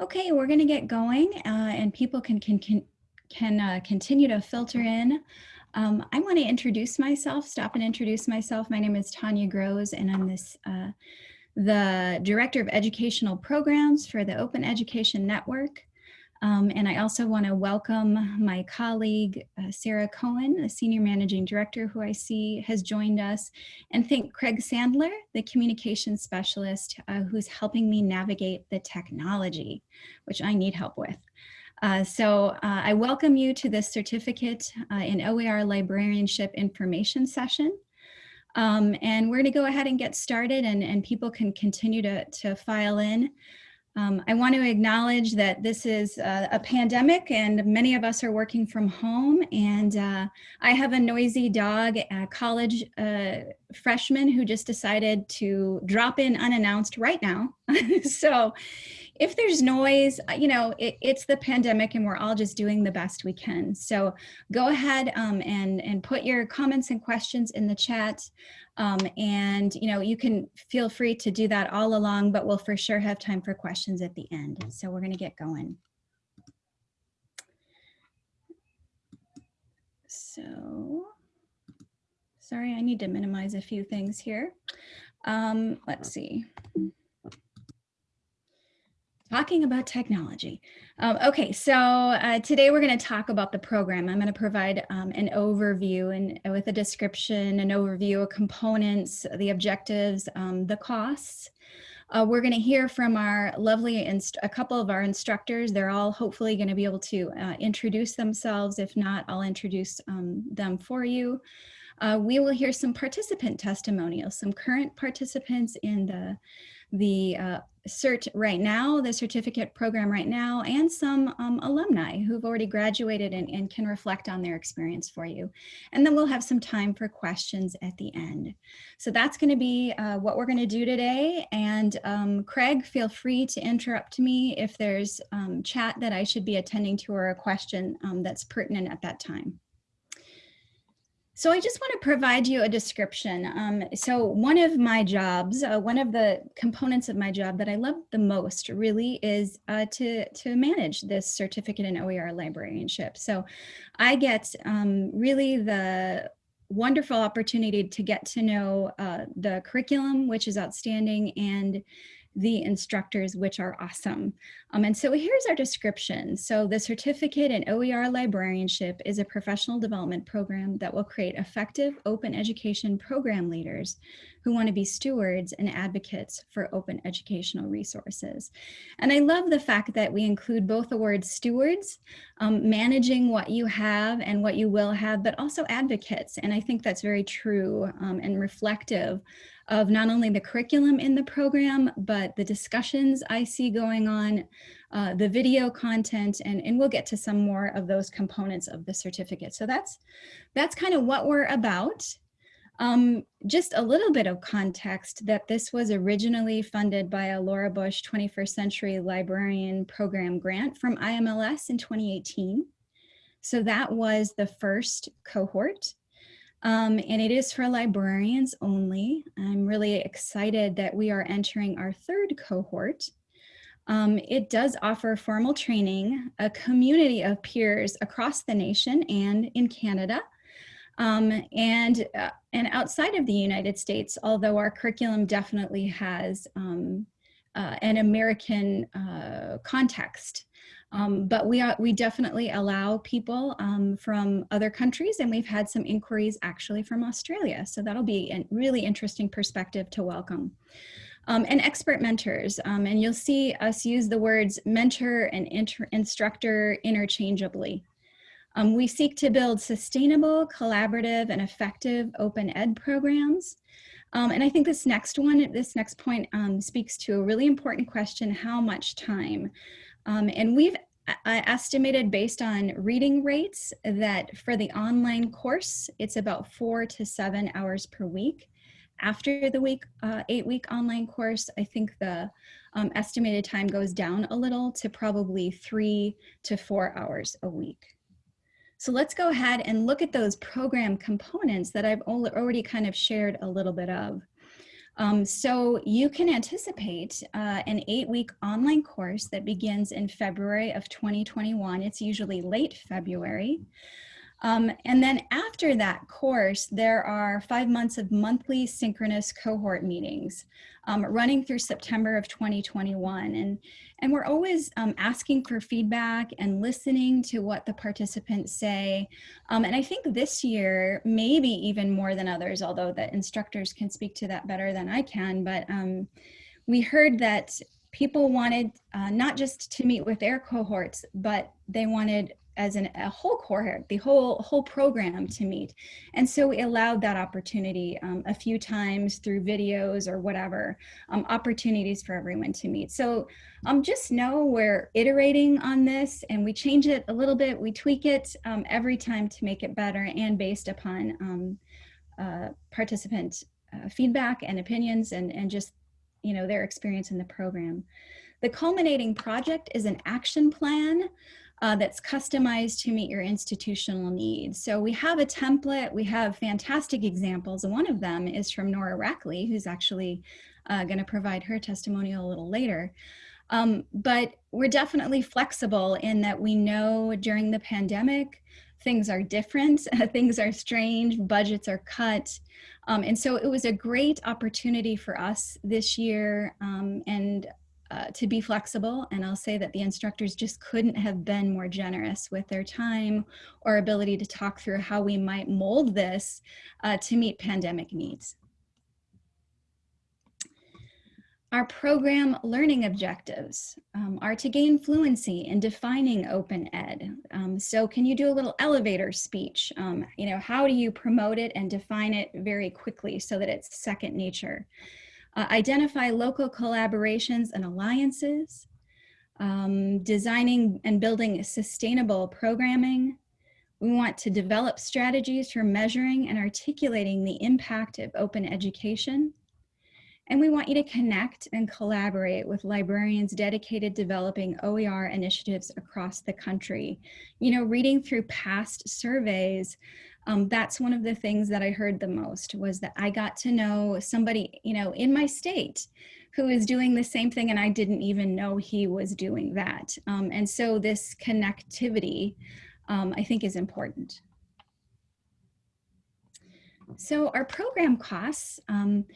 Okay, we're going to get going uh, and people can, can, can, can uh, continue to filter in. Um, I want to introduce myself, stop and introduce myself. My name is Tanya Grosz and I'm this, uh, the Director of Educational Programs for the Open Education Network. Um, and I also want to welcome my colleague, uh, Sarah Cohen, the Senior Managing Director who I see has joined us, and thank Craig Sandler, the Communications Specialist uh, who's helping me navigate the technology, which I need help with. Uh, so uh, I welcome you to this certificate uh, in OER librarianship information session. Um, and we're going to go ahead and get started and, and people can continue to, to file in. Um, I want to acknowledge that this is uh, a pandemic and many of us are working from home and uh, I have a noisy dog, a college uh, freshman who just decided to drop in unannounced right now. so if there's noise, uh, you know, it, it's the pandemic and we're all just doing the best we can. So go ahead um, and, and put your comments and questions in the chat. Um, and, you know, you can feel free to do that all along, but we'll for sure have time for questions at the end. So we're going to get going. So, sorry, I need to minimize a few things here. Um, let's see. Talking about technology. Um, okay, so uh, today we're going to talk about the program. I'm going to provide um, an overview and uh, with a description, an overview of components, the objectives, um, the costs. Uh, we're going to hear from our lovely, a couple of our instructors. They're all hopefully going to be able to uh, introduce themselves. If not, I'll introduce um, them for you. Uh, we will hear some participant testimonials, some current participants in the the uh, cert right now, the certificate program right now, and some um, alumni who've already graduated and, and, can reflect on their experience for you. And then we'll have some time for questions at the end. So that's gonna be uh, what we're gonna do today. And um, Craig, feel free to interrupt me if there's um, chat that I should be attending to or a question um, that's pertinent at that time. So I just want to provide you a description. Um, so one of my jobs, uh, one of the components of my job that I love the most really is uh, to, to manage this certificate in OER librarianship. So I get um, really the wonderful opportunity to get to know uh, the curriculum, which is outstanding, and the instructors, which are awesome. Um, and so here's our description. So the certificate in OER librarianship is a professional development program that will create effective open education program leaders who want to be stewards and advocates for open educational resources. And I love the fact that we include both the word stewards, um, managing what you have and what you will have, but also advocates. And I think that's very true um, and reflective of not only the curriculum in the program, but the discussions I see going on, uh, the video content, and, and we'll get to some more of those components of the certificate. So that's, that's kind of what we're about. Um, just a little bit of context that this was originally funded by a Laura Bush 21st Century Librarian Program grant from IMLS in 2018. So that was the first cohort. Um, and it is for librarians only. I'm really excited that we are entering our third cohort. Um, it does offer formal training, a community of peers across the nation and in Canada. Um, and, uh, and outside of the United States, although our curriculum definitely has um, uh, an American uh, context. Um, but we, are, we definitely allow people um, from other countries and we've had some inquiries actually from Australia. So that'll be a really interesting perspective to welcome. Um, and expert mentors. Um, and you'll see us use the words mentor and instructor interchangeably. Um, we seek to build sustainable, collaborative, and effective open ed programs. Um, and I think this next one, this next point um, speaks to a really important question, how much time? Um, and we've estimated based on reading rates that for the online course, it's about four to seven hours per week. After the week, uh, eight week online course, I think the um, estimated time goes down a little to probably three to four hours a week. So let's go ahead and look at those program components that I've already kind of shared a little bit of. Um, so you can anticipate uh, an eight week online course that begins in February of 2021. It's usually late February. Um, and then after that course, there are five months of monthly synchronous cohort meetings um, running through September of 2021. And, and we're always um, asking for feedback and listening to what the participants say. Um, and I think this year, maybe even more than others, although the instructors can speak to that better than I can, but um, we heard that people wanted uh, not just to meet with their cohorts, but they wanted as an, a whole cohort, the whole whole program to meet. And so we allowed that opportunity um, a few times through videos or whatever, um, opportunities for everyone to meet. So um, just know we're iterating on this and we change it a little bit, we tweak it um, every time to make it better and based upon um, uh, participant uh, feedback and opinions and, and just you know their experience in the program. The culminating project is an action plan uh, that's customized to meet your institutional needs. So we have a template, we have fantastic examples. And one of them is from Nora Rackley, who's actually uh, gonna provide her testimonial a little later. Um, but we're definitely flexible in that we know during the pandemic, things are different, things are strange, budgets are cut. Um, and so it was a great opportunity for us this year um, and uh, to be flexible. And I'll say that the instructors just couldn't have been more generous with their time or ability to talk through how we might mold this uh, to meet pandemic needs. Our program learning objectives um, are to gain fluency in defining open ed. Um, so can you do a little elevator speech? Um, you know, how do you promote it and define it very quickly so that it's second nature? Uh, identify local collaborations and alliances, um, designing and building sustainable programming. We want to develop strategies for measuring and articulating the impact of open education. And we want you to connect and collaborate with librarians dedicated developing OER initiatives across the country. You know, reading through past surveys, um, that's one of the things that I heard the most was that I got to know somebody, you know, in my state who is doing the same thing and I didn't even know he was doing that. Um, and so this connectivity, um, I think is important. So our program costs, um,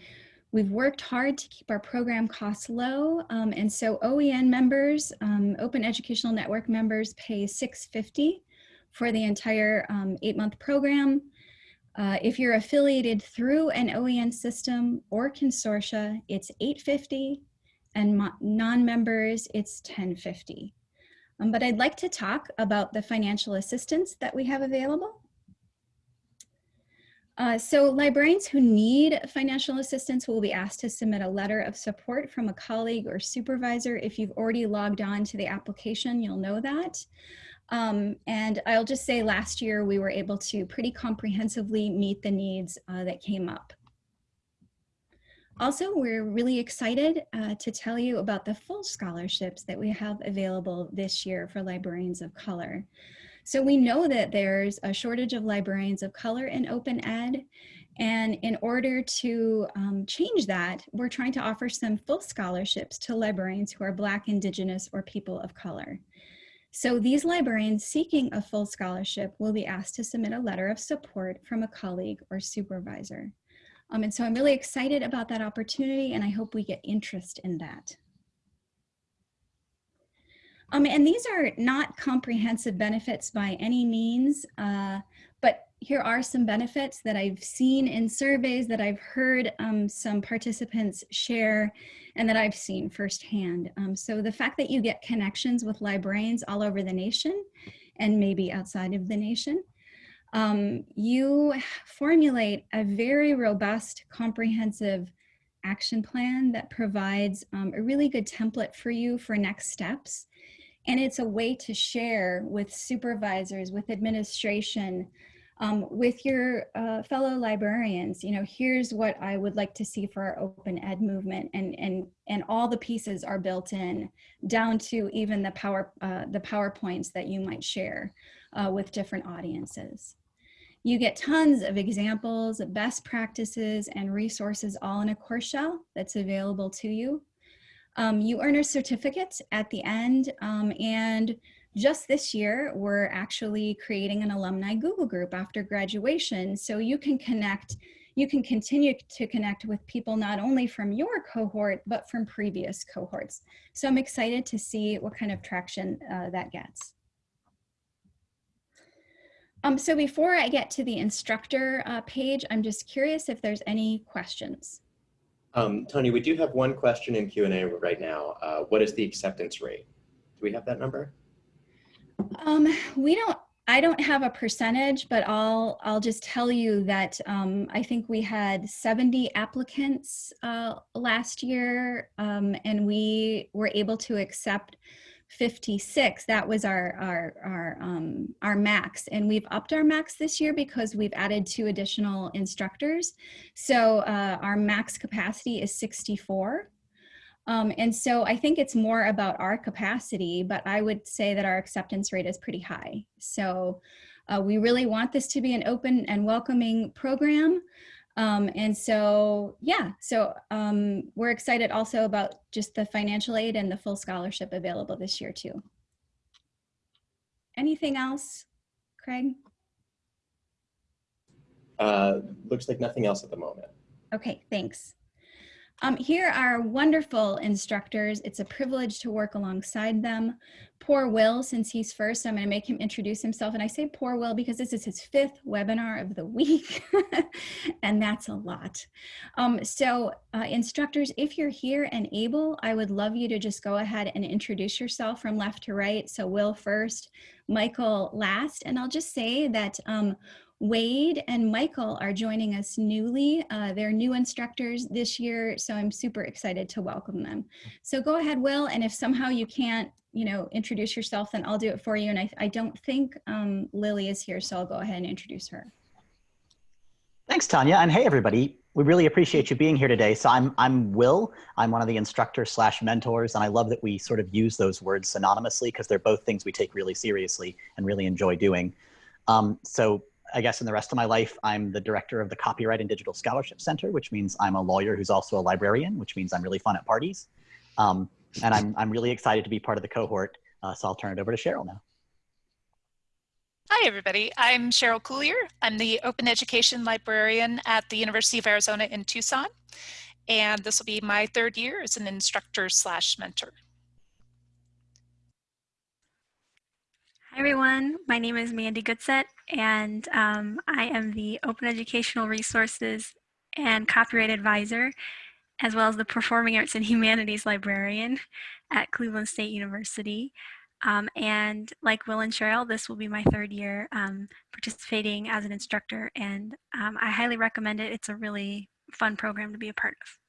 we've worked hard to keep our program costs low. Um, and so OEN members, um, Open Educational Network members pay 650 for the entire um, eight month program. Uh, if you're affiliated through an OEN system or consortia, it's 850 and non-members, it's 1050. Um, but I'd like to talk about the financial assistance that we have available. Uh, so librarians who need financial assistance will be asked to submit a letter of support from a colleague or supervisor. If you've already logged on to the application, you'll know that. Um, and I'll just say last year we were able to pretty comprehensively meet the needs uh, that came up. Also, we're really excited uh, to tell you about the full scholarships that we have available this year for librarians of color. So we know that there's a shortage of librarians of color in open ed. And in order to um, change that, we're trying to offer some full scholarships to librarians who are Black, Indigenous, or people of color. So these librarians seeking a full scholarship will be asked to submit a letter of support from a colleague or supervisor. Um, and so I'm really excited about that opportunity and I hope we get interest in that. Um, and these are not comprehensive benefits by any means, uh, but here are some benefits that I've seen in surveys that I've heard um, some participants share and that I've seen firsthand. Um, so the fact that you get connections with librarians all over the nation and maybe outside of the nation, um, you formulate a very robust, comprehensive action plan that provides um, a really good template for you for next steps. And it's a way to share with supervisors, with administration, um, with your uh, fellow librarians, you know, here's what I would like to see for our open ed movement and, and, and all the pieces are built in down to even the power, uh, the PowerPoints that you might share uh, with different audiences. You get tons of examples, best practices, and resources all in a course shell that's available to you. Um, you earn a certificate at the end, um, and just this year, we're actually creating an alumni Google group after graduation, so you can connect you can continue to connect with people not only from your cohort, but from previous cohorts. So I'm excited to see what kind of traction uh, that gets. Um, so before I get to the instructor uh, page, I'm just curious if there's any questions. Um, Tony, we do have one question in Q&A right now. Uh, what is the acceptance rate? Do we have that number? Um, we don't, I don't have a percentage, but I'll, I'll just tell you that um, I think we had 70 applicants uh, last year um, and we were able to accept 56 that was our our our um our max. And we've upped our max this year because we've added two additional instructors. So uh, our max capacity is 64 um, and so I think it's more about our capacity, but I would say that our acceptance rate is pretty high. So uh, we really want this to be an open and welcoming program. Um, and so, yeah, so um, we're excited also about just the financial aid and the full scholarship available this year too. Anything else, Craig? Uh, looks like nothing else at the moment. Okay, thanks. Um, here are wonderful instructors. It's a privilege to work alongside them. Poor Will, since he's first, I'm going to make him introduce himself. And I say poor Will because this is his fifth webinar of the week, and that's a lot. Um, so uh, instructors, if you're here and able, I would love you to just go ahead and introduce yourself from left to right. So Will first, Michael last, and I'll just say that um, Wade and Michael are joining us newly. Uh, they're new instructors this year, so I'm super excited to welcome them. So go ahead, Will, and if somehow you can't, you know, introduce yourself, then I'll do it for you. And I, I don't think um, Lily is here, so I'll go ahead and introduce her. Thanks, Tanya, and hey, everybody. We really appreciate you being here today. So I'm, I'm Will. I'm one of the instructors slash mentors, and I love that we sort of use those words synonymously because they're both things we take really seriously and really enjoy doing. Um, so I guess in the rest of my life, I'm the director of the Copyright and Digital Scholarship Center, which means I'm a lawyer who's also a librarian, which means I'm really fun at parties. Um, and I'm, I'm really excited to be part of the cohort. Uh, so I'll turn it over to Cheryl now. Hi, everybody. I'm Cheryl Cuillier. I'm the Open Education Librarian at the University of Arizona in Tucson. And this will be my third year as an instructor slash mentor. Hi everyone, my name is Mandi Goodsett and um, I am the Open Educational Resources and Copyright Advisor as well as the Performing Arts and Humanities Librarian at Cleveland State University. Um, and like Will and Cheryl, this will be my third year um, participating as an instructor and um, I highly recommend it. It's a really fun program to be a part of.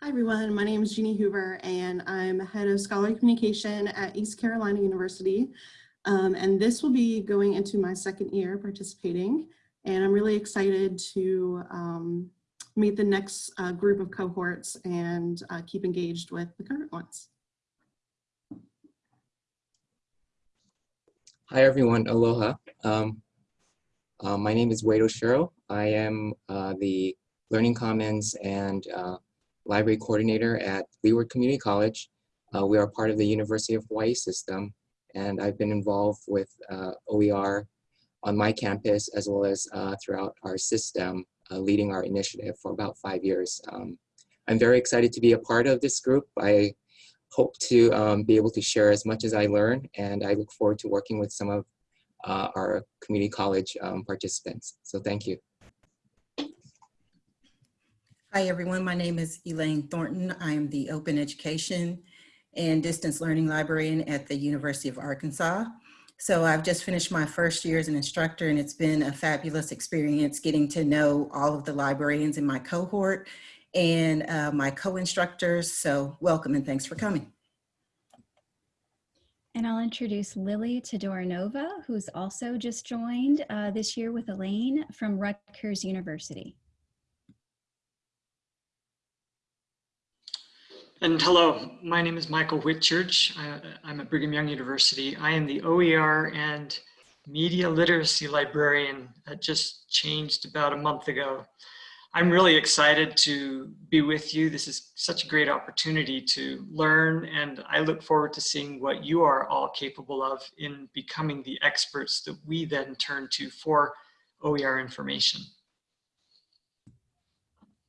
Hi everyone, my name is Jeannie Hoover and I'm head of scholarly communication at East Carolina University. Um, and this will be going into my second year participating. And I'm really excited to um, meet the next uh, group of cohorts and uh, keep engaged with the current ones. Hi everyone, aloha. Um, uh, my name is Wade Oshiro. I am uh, the Learning Commons and uh, library coordinator at Leeward Community College. Uh, we are part of the University of Hawaii system, and I've been involved with uh, OER on my campus as well as uh, throughout our system, uh, leading our initiative for about five years. Um, I'm very excited to be a part of this group. I hope to um, be able to share as much as I learn, and I look forward to working with some of uh, our community college um, participants. So thank you. Hi, everyone. My name is Elaine Thornton. I am the Open Education and Distance Learning Librarian at the University of Arkansas. So I've just finished my first year as an instructor and it's been a fabulous experience getting to know all of the librarians in my cohort and uh, my co-instructors. So welcome and thanks for coming. And I'll introduce Lily Todorinova, who's also just joined uh, this year with Elaine from Rutgers University. And hello, my name is Michael Whitchurch. I, I'm at Brigham Young University. I am the OER and media literacy librarian that just changed about a month ago. I'm really excited to be with you. This is such a great opportunity to learn and I look forward to seeing what you are all capable of in becoming the experts that we then turn to for OER information.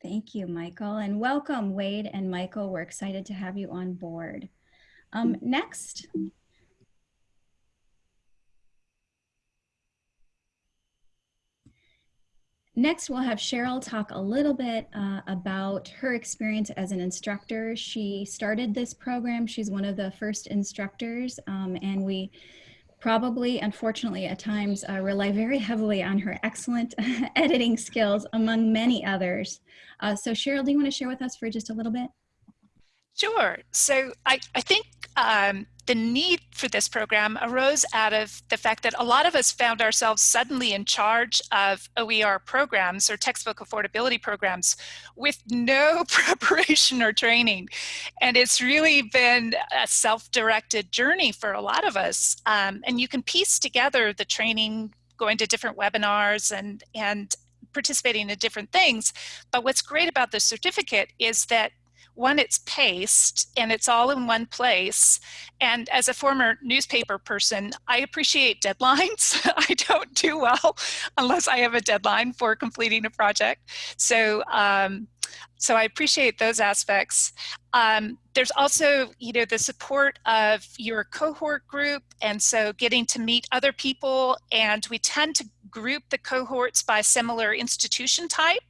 Thank you, Michael, and welcome, Wade and Michael. We're excited to have you on board. Um, next, Next, we'll have Cheryl talk a little bit uh, about her experience as an instructor. She started this program. She's one of the first instructors, um, and we probably, unfortunately, at times uh, rely very heavily on her excellent editing skills, among many others. Uh, so Cheryl, do you want to share with us for just a little bit? Sure. So I, I think um, the need for this program arose out of the fact that a lot of us found ourselves suddenly in charge of OER programs or textbook affordability programs with no preparation or training. And it's really been a self-directed journey for a lot of us. Um, and you can piece together the training going to different webinars and, and participating in different things. But what's great about the certificate is that one, it's paced and it's all in one place. And as a former newspaper person, I appreciate deadlines. I don't do well unless I have a deadline for completing a project. So, um, so I appreciate those aspects. Um, there's also, you know, the support of your cohort group. And so getting to meet other people and we tend to group the cohorts by similar institution type.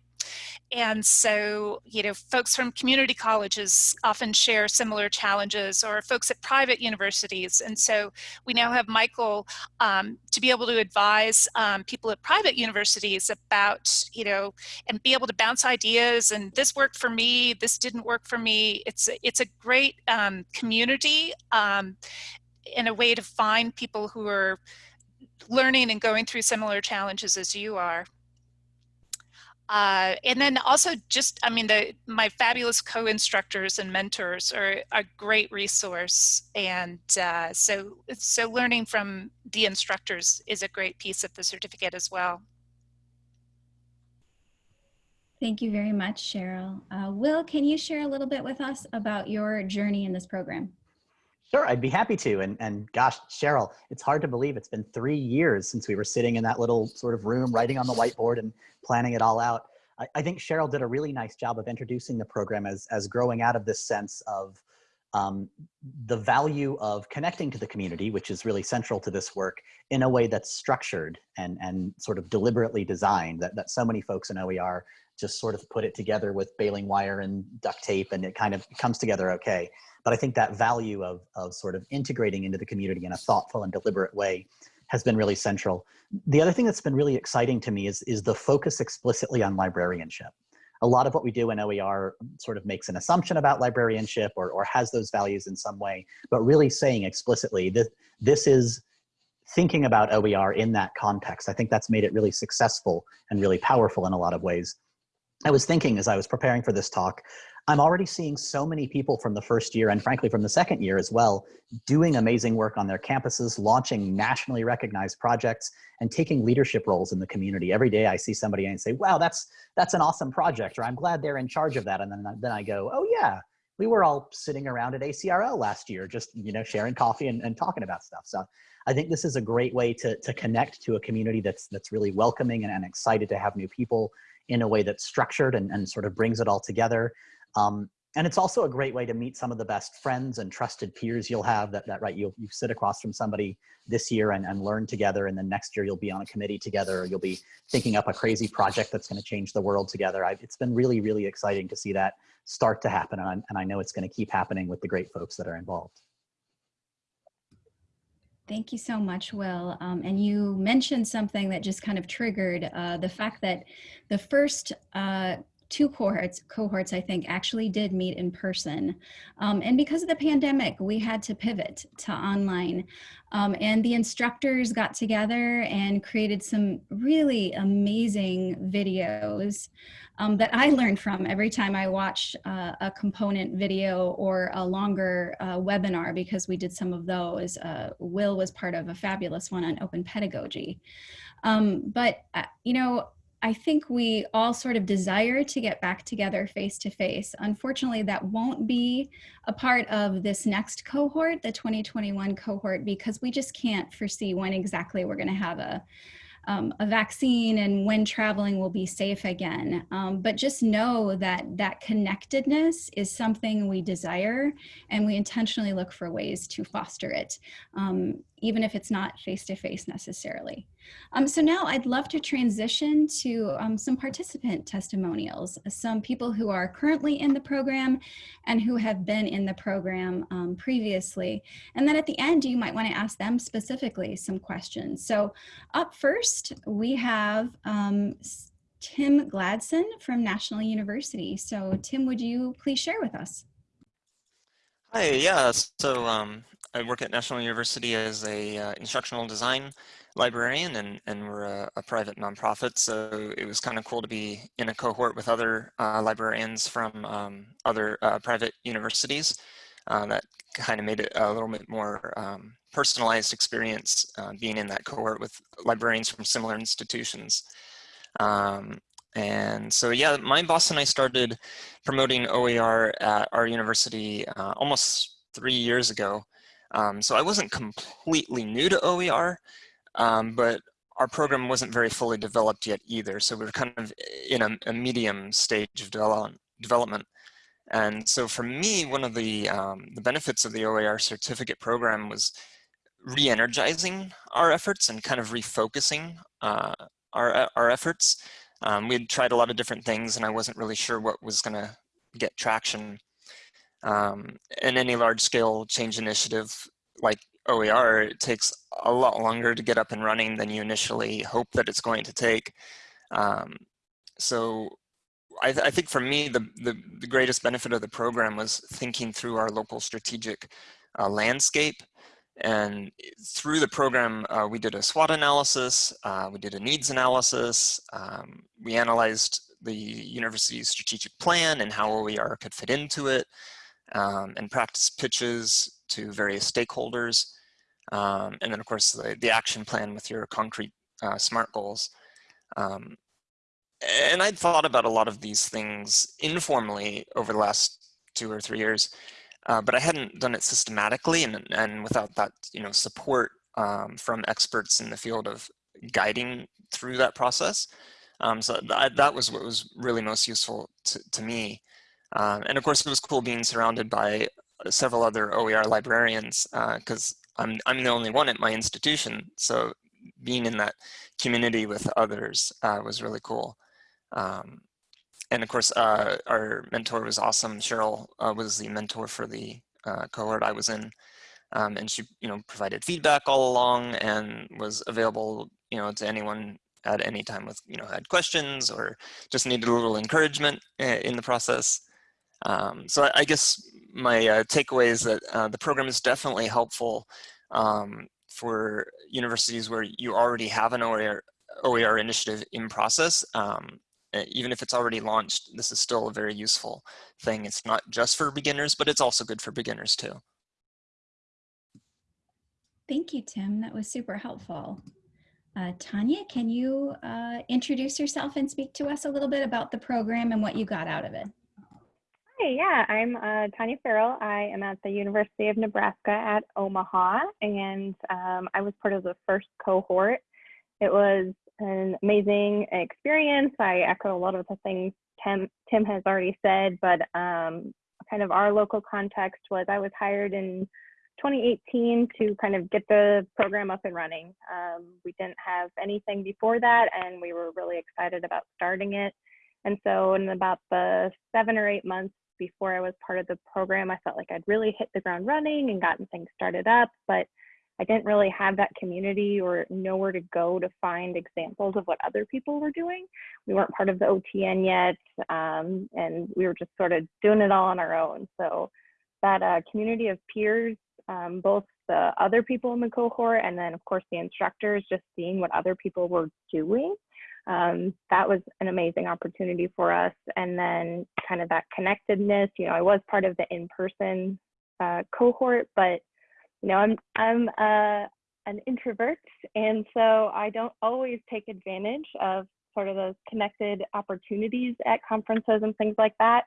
And so, you know, folks from community colleges often share similar challenges or folks at private universities. And so we now have Michael um, to be able to advise um, people at private universities about, you know, and be able to bounce ideas and this worked for me, this didn't work for me. It's, it's a great um, community and um, a way to find people who are learning and going through similar challenges as you are. Uh, and then also just, I mean, the, my fabulous co-instructors and mentors are a great resource. And uh, so, so learning from the instructors is a great piece of the certificate as well. Thank you very much, Cheryl. Uh, Will, can you share a little bit with us about your journey in this program? Sure, I'd be happy to. And, and gosh, Cheryl, it's hard to believe it's been three years since we were sitting in that little sort of room writing on the whiteboard and planning it all out. I, I think Cheryl did a really nice job of introducing the program as, as growing out of this sense of um, the value of connecting to the community, which is really central to this work, in a way that's structured and, and sort of deliberately designed that, that so many folks in OER just sort of put it together with baling wire and duct tape and it kind of comes together okay. But I think that value of, of sort of integrating into the community in a thoughtful and deliberate way has been really central. The other thing that's been really exciting to me is, is the focus explicitly on librarianship. A lot of what we do in OER sort of makes an assumption about librarianship or, or has those values in some way, but really saying explicitly that this is thinking about OER in that context. I think that's made it really successful and really powerful in a lot of ways. I was thinking as I was preparing for this talk I'm already seeing so many people from the first year and frankly from the second year as well, doing amazing work on their campuses, launching nationally recognized projects and taking leadership roles in the community. Every day I see somebody and say, wow, that's, that's an awesome project, or I'm glad they're in charge of that. And then, then I go, oh yeah, we were all sitting around at ACRL last year, just, you know, sharing coffee and, and talking about stuff. So I think this is a great way to, to connect to a community that's, that's really welcoming and, and excited to have new people in a way that's structured and, and sort of brings it all together. Um, and it's also a great way to meet some of the best friends and trusted peers you'll have that, that right, you'll, you sit across from somebody this year and, and learn together and then next year you'll be on a committee together or you'll be thinking up a crazy project that's gonna change the world together. I, it's been really, really exciting to see that start to happen and I, and I know it's gonna keep happening with the great folks that are involved. Thank you so much, Will. Um, and you mentioned something that just kind of triggered uh, the fact that the first uh, two cohorts, cohorts I think actually did meet in person. Um, and because of the pandemic, we had to pivot to online. Um, and the instructors got together and created some really amazing videos um, that I learned from every time I watched uh, a component video or a longer uh, webinar because we did some of those. Uh, Will was part of a fabulous one on open pedagogy. Um, but, uh, you know, I think we all sort of desire to get back together face to face. Unfortunately, that won't be a part of this next cohort, the 2021 cohort, because we just can't foresee when exactly we're going to have a, um, a vaccine and when traveling will be safe again. Um, but just know that that connectedness is something we desire and we intentionally look for ways to foster it, um, even if it's not face-to-face -face necessarily. Um, so now I'd love to transition to um, some participant testimonials, some people who are currently in the program and who have been in the program um, previously. And then at the end, you might wanna ask them specifically some questions. So up first, we have um, Tim Gladson from National University. So Tim, would you please share with us? Hi, yeah, so um, I work at National University as a uh, instructional design librarian and, and we're a, a, private nonprofit. So it was kind of cool to be in a cohort with other uh, librarians from um, other uh, private universities. Uh, that kind of made it a little bit more um, personalized experience uh, being in that cohort with librarians from similar institutions. Um, and so, yeah, my boss and I started promoting OER at our university uh, almost three years ago. Um, so I wasn't completely new to OER, um, but our program wasn't very fully developed yet either. So we were kind of in a, a medium stage of development. development. And so for me, one of the, um, the benefits of the OER certificate program was re-energizing our efforts and kind of refocusing uh, our, our efforts. Um, we had tried a lot of different things and I wasn't really sure what was gonna get traction. Um, and any large scale change initiative like OER, it takes a lot longer to get up and running than you initially hope that it's going to take. Um, so I, th I, think for me, the, the, the, greatest benefit of the program was thinking through our local strategic uh, landscape. And through the program, uh, we did a SWOT analysis, uh, we did a needs analysis, um, we analyzed the university's strategic plan and how OER could fit into it, um, and practice pitches to various stakeholders. Um, and then of course the, the action plan with your concrete uh, SMART goals. Um, and I'd thought about a lot of these things informally over the last two or three years, uh, but I hadn't done it systematically and, and without that you know support um, from experts in the field of guiding through that process. Um, so th that was what was really most useful to, to me. Um, and of course, it was cool being surrounded by several other OER librarians because uh, I'm, I'm the only one at my institution. So being in that community with others uh, was really cool. Um, and of course, uh, our mentor was awesome. Cheryl uh, was the mentor for the uh, cohort I was in. Um, and she, you know, provided feedback all along and was available, you know, to anyone at any time with, you know, had questions or just needed a little encouragement uh, in the process. Um, so I, guess my uh, takeaway is that uh, the program is definitely helpful um, for universities where you already have an OER, OER initiative in process. Um, even if it's already launched, this is still a very useful thing. It's not just for beginners, but it's also good for beginners too. Thank you, Tim. That was super helpful. Uh, Tanya, can you uh, introduce yourself and speak to us a little bit about the program and what you got out of it? Hi, yeah, I'm uh, Tanya Farrell. I am at the University of Nebraska at Omaha, and um, I was part of the first cohort. It was an amazing experience. I echo a lot of the things Tim, Tim has already said, but um, kind of our local context was I was hired in 2018 to kind of get the program up and running. Um, we didn't have anything before that, and we were really excited about starting it. And so in about the seven or eight months before I was part of the program, I felt like I'd really hit the ground running and gotten things started up. But I didn't really have that community or nowhere to go to find examples of what other people were doing. We weren't part of the OTN yet, um, and we were just sort of doing it all on our own. So that uh, community of peers, um, both the other people in the cohort and then of course the instructors, just seeing what other people were doing. Um, that was an amazing opportunity for us. And then kind of that connectedness, you know, I was part of the in-person uh, cohort, but you know, I'm I'm uh, an introvert, and so I don't always take advantage of sort of those connected opportunities at conferences and things like that.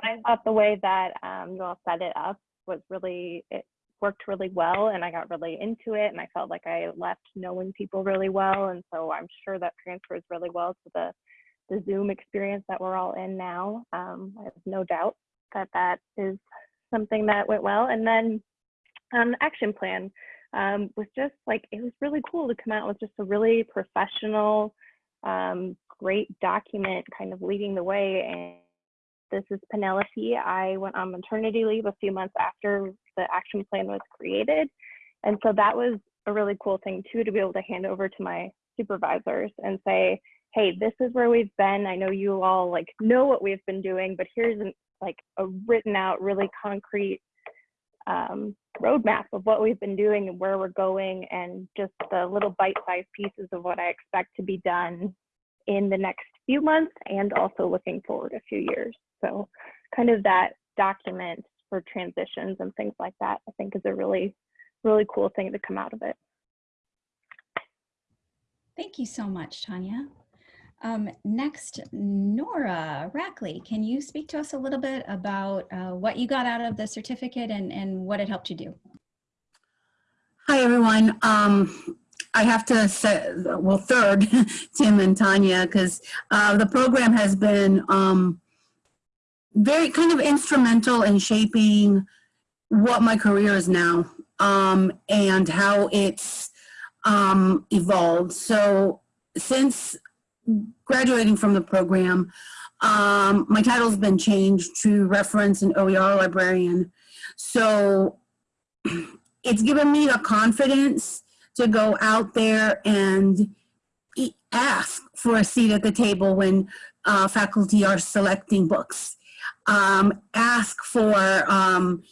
But I thought the way that um, you all set it up was really it worked really well, and I got really into it, and I felt like I left knowing people really well, and so I'm sure that transfers really well to the the Zoom experience that we're all in now. Um, I have no doubt that that is something that went well, and then um, action plan um, was just like, it was really cool to come out with just a really professional, um, great document kind of leading the way. And this is Penelope. I went on maternity leave a few months after the action plan was created. And so that was a really cool thing too, to be able to hand over to my supervisors and say, hey, this is where we've been. I know you all like know what we've been doing, but here's an, like a written out, really concrete um, roadmap of what we've been doing and where we're going and just the little bite-sized pieces of what I expect to be done in the next few months and also looking forward a few years. So kind of that document for transitions and things like that, I think is a really, really cool thing to come out of it. Thank you so much, Tanya. Um, next, Nora Rackley, can you speak to us a little bit about uh, what you got out of the certificate and, and what it helped you do? Hi, everyone. Um, I have to say, well, third, Tim and Tanya, because uh, the program has been um, very kind of instrumental in shaping what my career is now um, and how it's um, evolved. So since graduating from the program, um, my title's been changed to reference and OER librarian. So it's given me the confidence to go out there and ask for a seat at the table when uh, faculty are selecting books. Um, ask for um,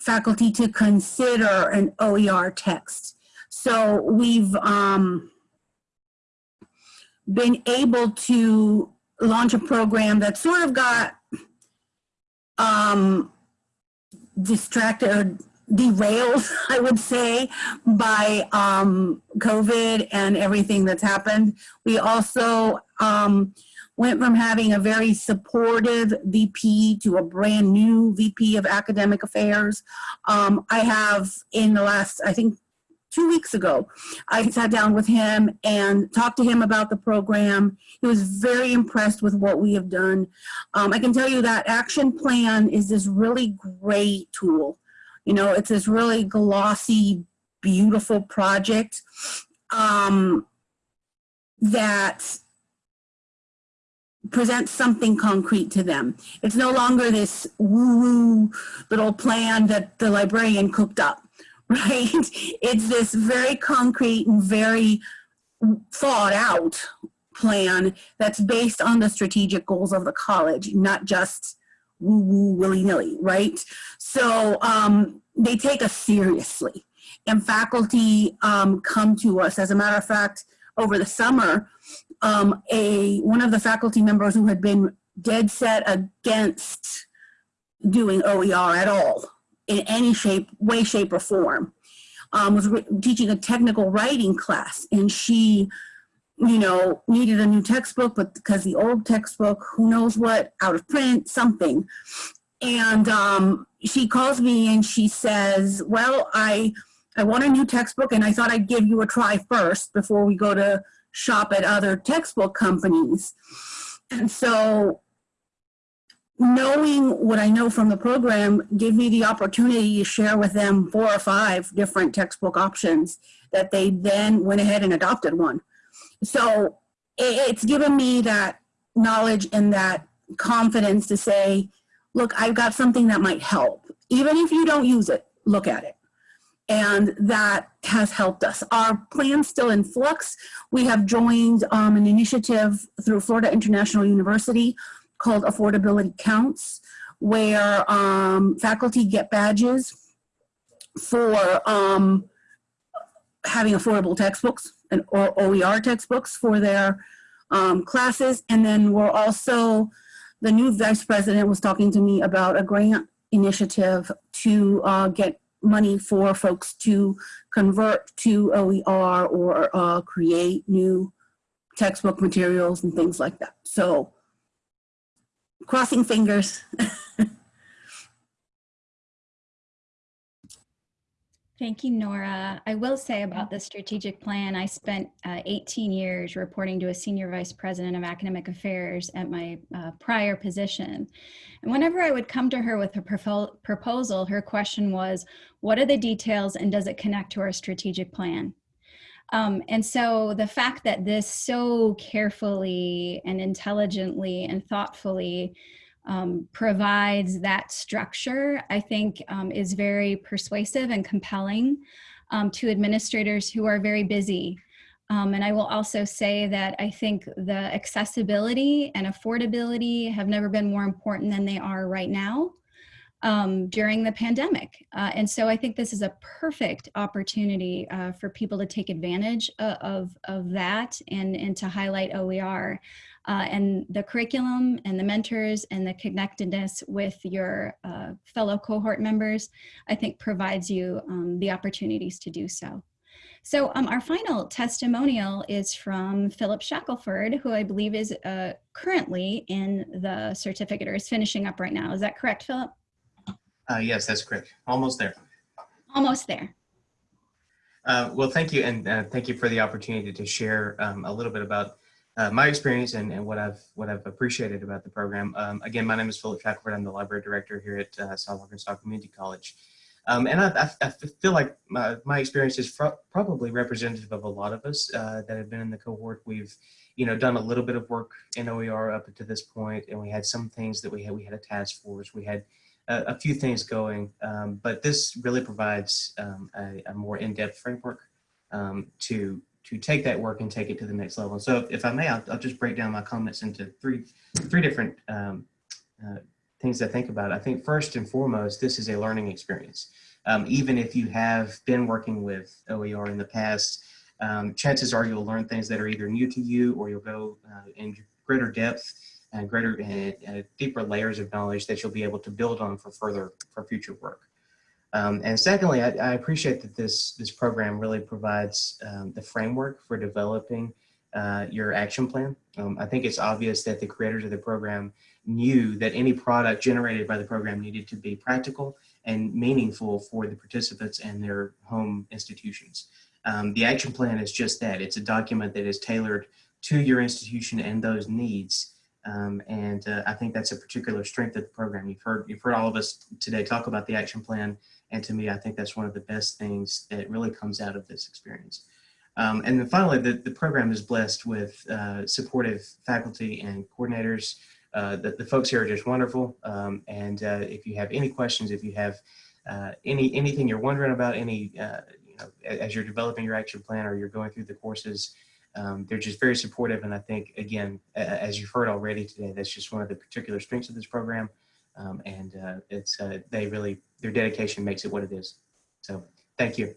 faculty to consider an OER text. So we've, um, been able to launch a program that sort of got um, distracted derailed, I would say, by um, COVID and everything that's happened. We also um, went from having a very supportive VP to a brand new VP of academic affairs. Um, I have in the last, I think, two weeks ago. I sat down with him and talked to him about the program. He was very impressed with what we have done. Um, I can tell you that action plan is this really great tool. You know, it's this really glossy, beautiful project um, that presents something concrete to them. It's no longer this woo-woo little plan that the librarian cooked up right? It's this very concrete and very thought out plan that's based on the strategic goals of the college, not just woo woo willy nilly, right? So um, they take us seriously and faculty um, come to us. As a matter of fact, over the summer, um, a one of the faculty members who had been dead set against doing OER at all in any shape, way, shape, or form. Um, was teaching a technical writing class, and she, you know, needed a new textbook, but because the old textbook, who knows what, out of print, something. And um, she calls me and she says, well, I, I want a new textbook and I thought I'd give you a try first before we go to shop at other textbook companies. And so knowing what I know from the program gave me the opportunity to share with them four or five different textbook options that they then went ahead and adopted one. So it's given me that knowledge and that confidence to say, look, I've got something that might help. Even if you don't use it, look at it. And that has helped us. Our plan's still in flux. We have joined um, an initiative through Florida International University called Affordability Counts, where um, faculty get badges for um, having affordable textbooks and or OER textbooks for their um, classes. And then we're also, the new vice president was talking to me about a grant initiative to uh, get money for folks to convert to OER or uh, create new textbook materials and things like that. So crossing fingers. Thank you, Nora. I will say about the strategic plan, I spent uh, 18 years reporting to a senior vice president of academic affairs at my uh, prior position. And whenever I would come to her with a proposal, her question was, what are the details and does it connect to our strategic plan? Um, and so the fact that this so carefully and intelligently and thoughtfully um, provides that structure, I think um, is very persuasive and compelling um, to administrators who are very busy. Um, and I will also say that I think the accessibility and affordability have never been more important than they are right now um, during the pandemic. Uh, and so I think this is a perfect opportunity uh, for people to take advantage of, of, of that and, and to highlight OER. Uh, and the curriculum and the mentors and the connectedness with your uh, fellow cohort members, I think provides you um, the opportunities to do so. So um, our final testimonial is from Philip Shackelford, who I believe is uh, currently in the certificate or is finishing up right now. Is that correct, Philip? Uh, yes, that's correct. Almost there. Almost there. Uh, well, thank you, and uh, thank you for the opportunity to share um, a little bit about uh, my experience and, and what I've what I've appreciated about the program. Um, again, my name is Philip Shackelford. I'm the library director here at uh, South Arkansas Community College. Um, and I, I, I, feel like my, my experience is probably representative of a lot of us uh, that have been in the cohort. We've, you know, done a little bit of work in OER up to this point, and we had some things that we had. We had a task force. We had a, a few things going, um, but this really provides um, a, a, more in-depth framework um, to to take that work and take it to the next level. So if, if I may, I'll, I'll, just break down my comments into three three different um, uh, things I think about. I think first and foremost, this is a learning experience. Um, even if you have been working with OER in the past, um, chances are you'll learn things that are either new to you or you'll go uh, in greater depth and greater and, and deeper layers of knowledge that you'll be able to build on for further for future work. Um, and secondly, I, I, appreciate that this this program really provides um, the framework for developing uh, your action plan. Um, I think it's obvious that the creators of the program knew that any product generated by the program needed to be practical and meaningful for the participants and their home institutions. Um, the action plan is just that. It's a document that is tailored to your institution and those needs um, and uh, I think that's a particular strength of the program. You've heard, you've heard all of us today talk about the action plan. And to me, I think that's one of the best things that really comes out of this experience. Um, and then finally, the, the program is blessed with uh, supportive faculty and coordinators. Uh, the, the folks here are just wonderful. Um, and uh, if you have any questions, if you have uh, any anything you're wondering about, any uh, you know, as you're developing your action plan or you're going through the courses, um, they're just very supportive. And I think, again, as you've heard already today, that's just one of the particular strengths of this program. Um, and uh, it's uh, they really, their dedication makes it what it is. So thank you.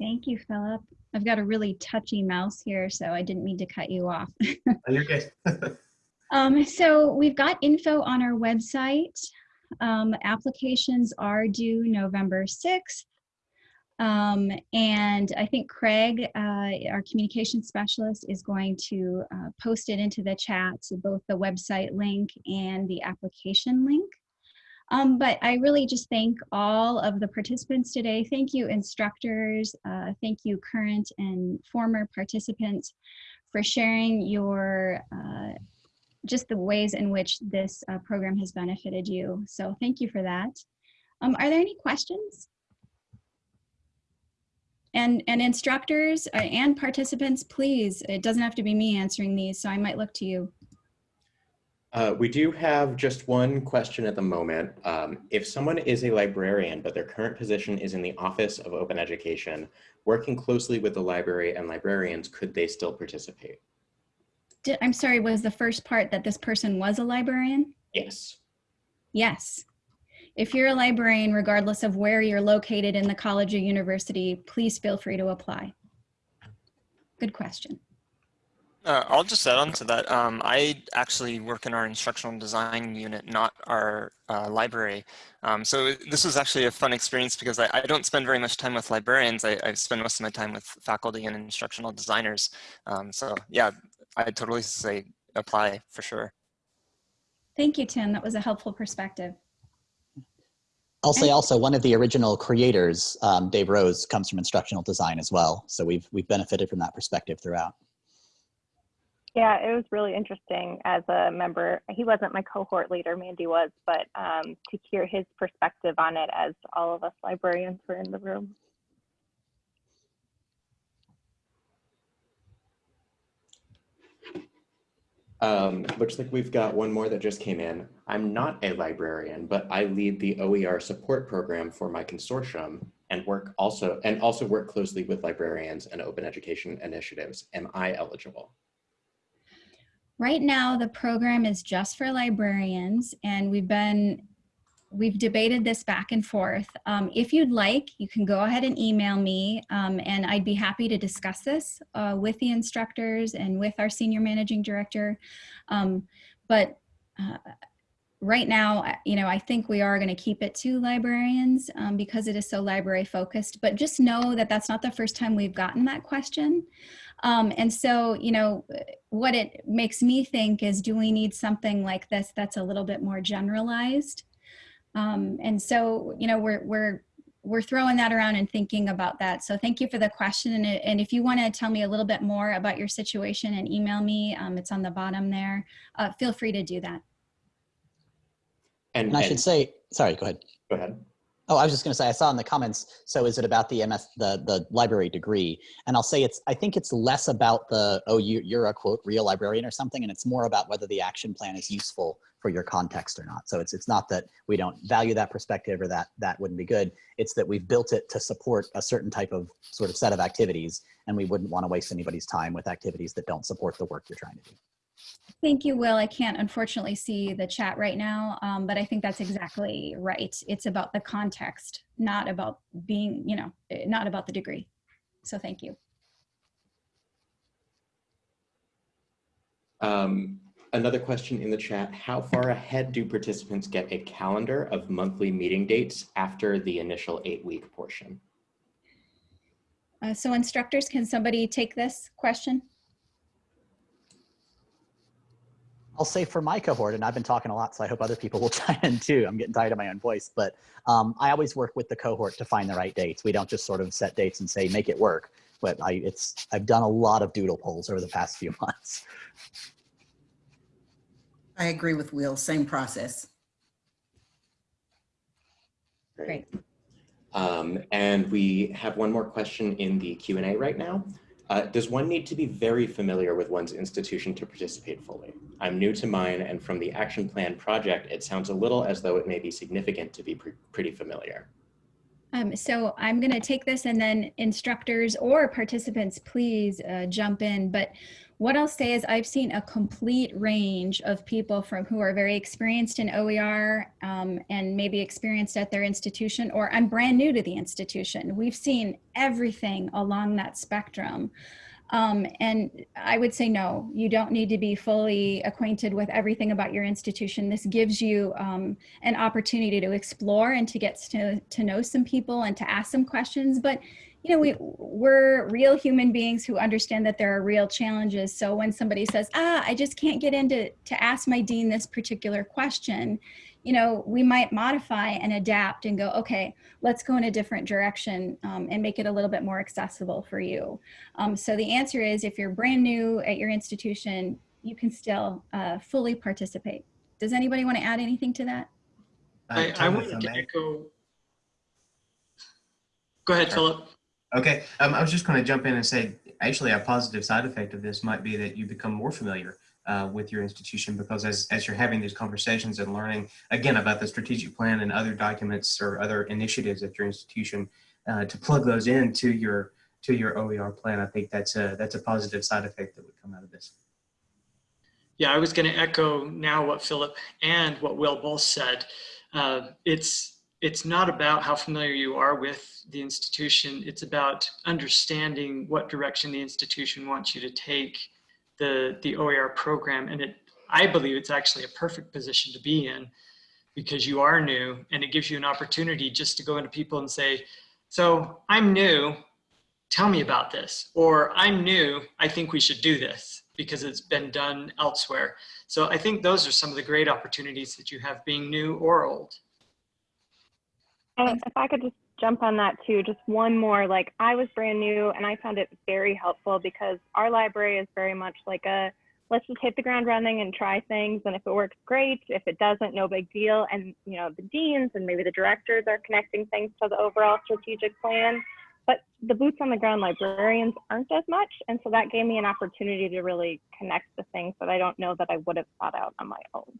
Thank you, Philip. I've got a really touchy mouse here, so I didn't mean to cut you off. oh, you're good. um, so we've got info on our website. Um, applications are due November 6th. Um, and I think Craig, uh, our communication specialist, is going to uh, post it into the chat, so both the website link and the application link. Um, but I really just thank all of the participants today. Thank you, instructors. Uh, thank you, current and former participants, for sharing your uh, just the ways in which this uh, program has benefited you. So thank you for that. Um, are there any questions? And, and instructors uh, and participants, please, it doesn't have to be me answering these, so I might look to you. Uh, we do have just one question at the moment. Um, if someone is a librarian, but their current position is in the Office of Open Education, working closely with the library and librarians, could they still participate? Did, I'm sorry, was the first part that this person was a librarian? Yes. Yes. If you're a librarian, regardless of where you're located in the college or university, please feel free to apply. Good question. Uh, I'll just add on to that. Um, I actually work in our instructional design unit, not our uh, library. Um, so this was actually a fun experience because I, I don't spend very much time with librarians. I, I, spend most of my time with faculty and instructional designers. Um, so yeah, I totally say apply for sure. Thank you, Tim. That was a helpful perspective. I'll say also one of the original creators, um, Dave Rose, comes from instructional design as well. So we've we've benefited from that perspective throughout. Yeah, it was really interesting as a member. He wasn't my cohort leader, Mandi was, but um, to hear his perspective on it as all of us librarians were in the room. Um, looks like we've got one more that just came in. I'm not a librarian, but I lead the OER support program for my consortium and work also and also work closely with librarians and open education initiatives. Am I eligible? Right now, the program is just for librarians and we've been, we've debated this back and forth. Um, if you'd like, you can go ahead and email me um, and I'd be happy to discuss this uh, with the instructors and with our senior managing director. Um, but uh, right now, you know, I think we are going to keep it to librarians um, because it is so library focused, but just know that that's not the first time we've gotten that question. Um, and so, you know, what it makes me think is, do we need something like this that's a little bit more generalized? Um, and so, you know, we're, we're, we're throwing that around and thinking about that. So thank you for the question. And, and if you want to tell me a little bit more about your situation and email me, um, it's on the bottom there. Uh, feel free to do that. And, and I and, should say, sorry, go ahead. Go ahead. Oh, I was just going to say, I saw in the comments. So, is it about the MS, the the library degree? And I'll say it's. I think it's less about the oh, you, you're a quote real librarian or something, and it's more about whether the action plan is useful for your context or not. So it's it's not that we don't value that perspective or that that wouldn't be good. It's that we've built it to support a certain type of sort of set of activities, and we wouldn't want to waste anybody's time with activities that don't support the work you're trying to do. Thank you, Will. I can't unfortunately see the chat right now, um, but I think that's exactly right. It's about the context, not about being, you know, eh, not about the degree. So thank you. Um, another question in the chat, how far ahead do participants get a calendar of monthly meeting dates after the initial eight week portion? Uh, so instructors, can somebody take this question? I'll say for my cohort, and I've been talking a lot, so I hope other people will chime in too. I'm getting tired of my own voice, but um, I always work with the cohort to find the right dates. We don't just sort of set dates and say make it work. But I, it's I've done a lot of doodle polls over the past few months. I agree with Will. Same process. Great. Um, and we have one more question in the Q&A right now. Uh, does one need to be very familiar with one's institution to participate fully? I'm new to mine, and from the action plan project, it sounds a little as though it may be significant to be pre pretty familiar. Um, so I'm going to take this and then instructors or participants, please uh, jump in. But what I'll say is I've seen a complete range of people from who are very experienced in OER um, and maybe experienced at their institution, or I'm brand new to the institution. We've seen everything along that spectrum. Um, and I would say no, you don't need to be fully acquainted with everything about your institution. This gives you um, an opportunity to explore and to get to, to know some people and to ask some questions. But you know, we, we're real human beings who understand that there are real challenges. So when somebody says, ah, I just can't get into to ask my dean this particular question, you know, we might modify and adapt and go, okay, let's go in a different direction um, and make it a little bit more accessible for you. Um, so the answer is if you're brand new at your institution, you can still uh, fully participate. Does anybody want to add anything to that? I, I wanted to echo. Go ahead, Philip. Okay, um, I was just going to jump in and say, actually, a positive side effect of this might be that you become more familiar uh, with your institution because as, as you're having these conversations and learning again about the strategic plan and other documents or other initiatives at your institution uh, to plug those into your to your OER plan, I think that's a that's a positive side effect that would come out of this. Yeah, I was going to echo now what Philip and what Will both said. Uh, it's it's not about how familiar you are with the institution. It's about understanding what direction the institution wants you to take the the OER program, and it I believe it's actually a perfect position to be in because you are new, and it gives you an opportunity just to go into people and say, "So I'm new. Tell me about this," or "I'm new. I think we should do this." because it's been done elsewhere. So I think those are some of the great opportunities that you have being new or old. And if I could just jump on that too, just one more, like I was brand new and I found it very helpful because our library is very much like a, let's just hit the ground running and try things. And if it works, great. If it doesn't, no big deal. And, you know, the deans and maybe the directors are connecting things to the overall strategic plan but the boots on the ground librarians aren't as much. And so that gave me an opportunity to really connect the things that I don't know that I would have thought out on my own.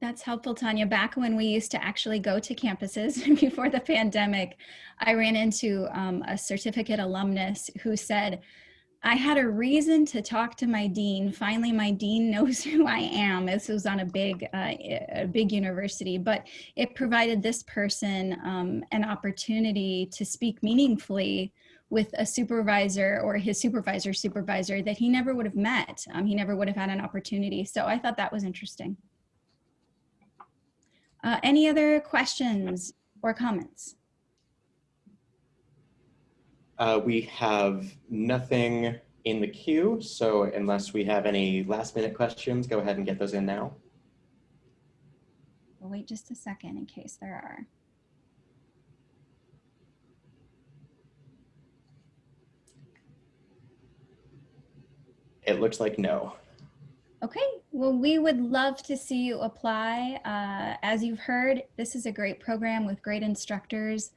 That's helpful, Tanya. Back when we used to actually go to campuses before the pandemic, I ran into um, a certificate alumnus who said, I had a reason to talk to my dean. Finally, my dean knows who I am. This was on a big, uh, a big university, but it provided this person um, an opportunity to speak meaningfully with a supervisor or his supervisor supervisor that he never would have met. Um, he never would have had an opportunity. So I thought that was interesting. Uh, any other questions or comments? Uh, we have nothing in the queue, so unless we have any last minute questions, go ahead and get those in now. We'll wait just a second in case there are. It looks like no. Okay, well, we would love to see you apply. Uh, as you've heard, this is a great program with great instructors.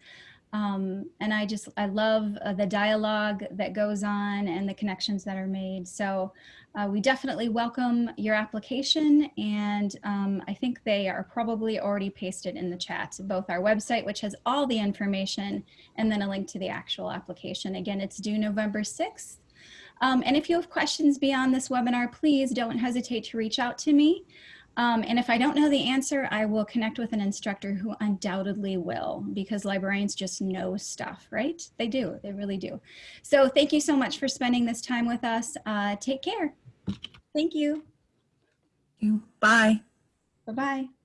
Um, and I just, I love uh, the dialogue that goes on and the connections that are made. So uh, we definitely welcome your application. And um, I think they are probably already pasted in the chat, both our website, which has all the information, and then a link to the actual application. Again, it's due November 6th. Um, and if you have questions beyond this webinar, please don't hesitate to reach out to me. Um, and if I don't know the answer, I will connect with an instructor who undoubtedly will because librarians just know stuff, right? They do, they really do. So thank you so much for spending this time with us. Uh, take care. Thank you. Bye. Bye-bye.